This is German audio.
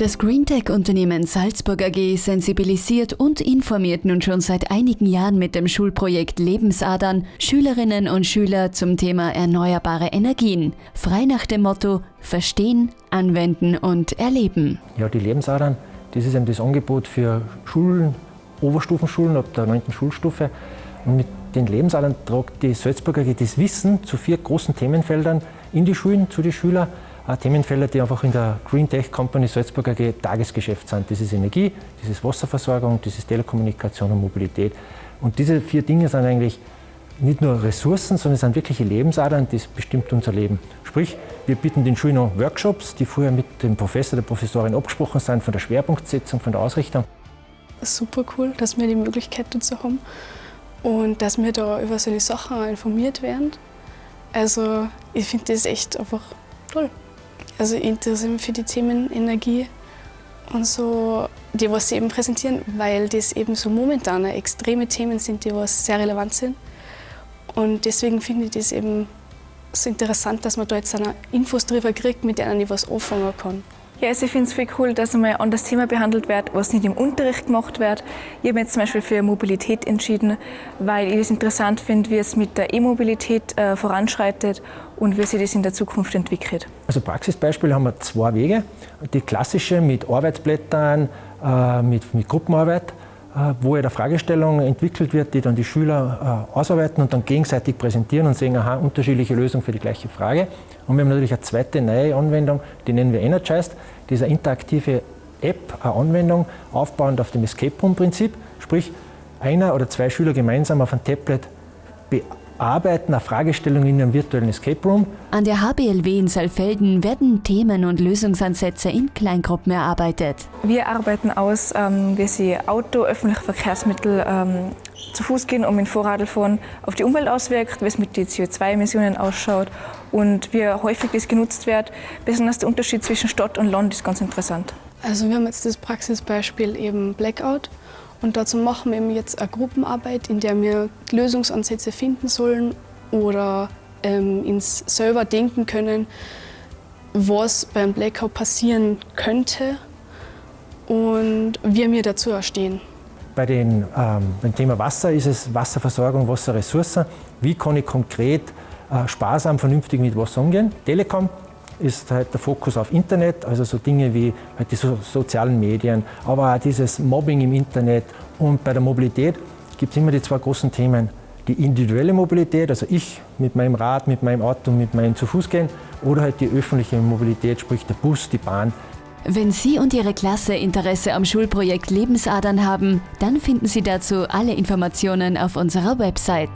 Das Greentech-Unternehmen Salzburg AG sensibilisiert und informiert nun schon seit einigen Jahren mit dem Schulprojekt Lebensadern Schülerinnen und Schüler zum Thema erneuerbare Energien. Frei nach dem Motto Verstehen, Anwenden und Erleben. Ja, die Lebensadern, das ist eben das Angebot für Schulen, Oberstufenschulen ab der 9. Schulstufe. Und mit den Lebensadern tragt die Salzburg AG das Wissen zu vier großen Themenfeldern in die Schulen, zu den Schülern Themenfelder, die einfach in der Green Tech Company Salzburg AG Tagesgeschäft sind. Das ist Energie, das ist Wasserversorgung, das ist Telekommunikation und Mobilität. Und diese vier Dinge sind eigentlich nicht nur Ressourcen, sondern es sind wirkliche Lebensadern, das bestimmt unser Leben. Sprich, wir bieten den Schulen Workshops, die vorher mit dem Professor, der Professorin abgesprochen sind, von der Schwerpunktsetzung, von der Ausrichtung. Super cool, dass wir die Möglichkeit dazu haben und dass wir da über solche Sachen informiert werden. Also ich finde das echt einfach toll. Also ich interessiere mich für die Themen Energie und so, die was sie eben präsentieren, weil das eben so momentan extreme Themen sind, die was sehr relevant sind. Und deswegen finde ich das eben so interessant, dass man da jetzt eine Infos drüber kriegt, mit denen ich was anfangen kann. Ja, also ich finde es viel cool, dass einmal ein das Thema behandelt wird, was nicht im Unterricht gemacht wird. Ich habe mich jetzt zum Beispiel für Mobilität entschieden, weil ich es interessant finde, wie es mit der E-Mobilität äh, voranschreitet und wie sich das in der Zukunft entwickelt. Also Praxisbeispiele haben wir zwei Wege. Die klassische mit Arbeitsblättern, äh, mit, mit Gruppenarbeit äh, wo eine Fragestellung entwickelt wird, die dann die Schüler äh, ausarbeiten und dann gegenseitig präsentieren und sehen, aha, unterschiedliche Lösungen für die gleiche Frage. Und wir haben natürlich eine zweite neue Anwendung, die nennen wir Energized. Die ist eine interaktive App, eine Anwendung, aufbauend auf dem Escape Room-Prinzip. Sprich, einer oder zwei Schüler gemeinsam auf ein Tablet arbeiten eine Fragestellung in einem virtuellen Escape Room. An der HBLW in Saalfelden werden Themen und Lösungsansätze in Kleingruppen erarbeitet. Wir arbeiten aus, ähm, wie sie Auto, öffentliche Verkehrsmittel ähm, zu Fuß gehen und mit Vorradfahren auf die Umwelt auswirkt, wie es mit den CO2-Emissionen ausschaut und wie häufig das genutzt wird. Besonders der Unterschied zwischen Stadt und Land ist ganz interessant. Also wir haben jetzt das Praxisbeispiel eben Blackout und dazu machen wir jetzt eine Gruppenarbeit, in der wir Lösungsansätze finden sollen oder ähm, ins selber denken können, was beim Blackout passieren könnte und wie wir dazu stehen. Bei den, ähm, beim Thema Wasser ist es Wasserversorgung, Wasserressourcen. Wie kann ich konkret äh, sparsam, vernünftig mit Wasser umgehen? Telekom ist halt der Fokus auf Internet, also so Dinge wie halt die so sozialen Medien, aber auch dieses Mobbing im Internet. Und bei der Mobilität gibt es immer die zwei großen Themen. Die individuelle Mobilität, also ich mit meinem Rad, mit meinem Auto, mit meinem zu Fuß gehen, oder halt die öffentliche Mobilität, sprich der Bus, die Bahn. Wenn Sie und Ihre Klasse Interesse am Schulprojekt Lebensadern haben, dann finden Sie dazu alle Informationen auf unserer Website.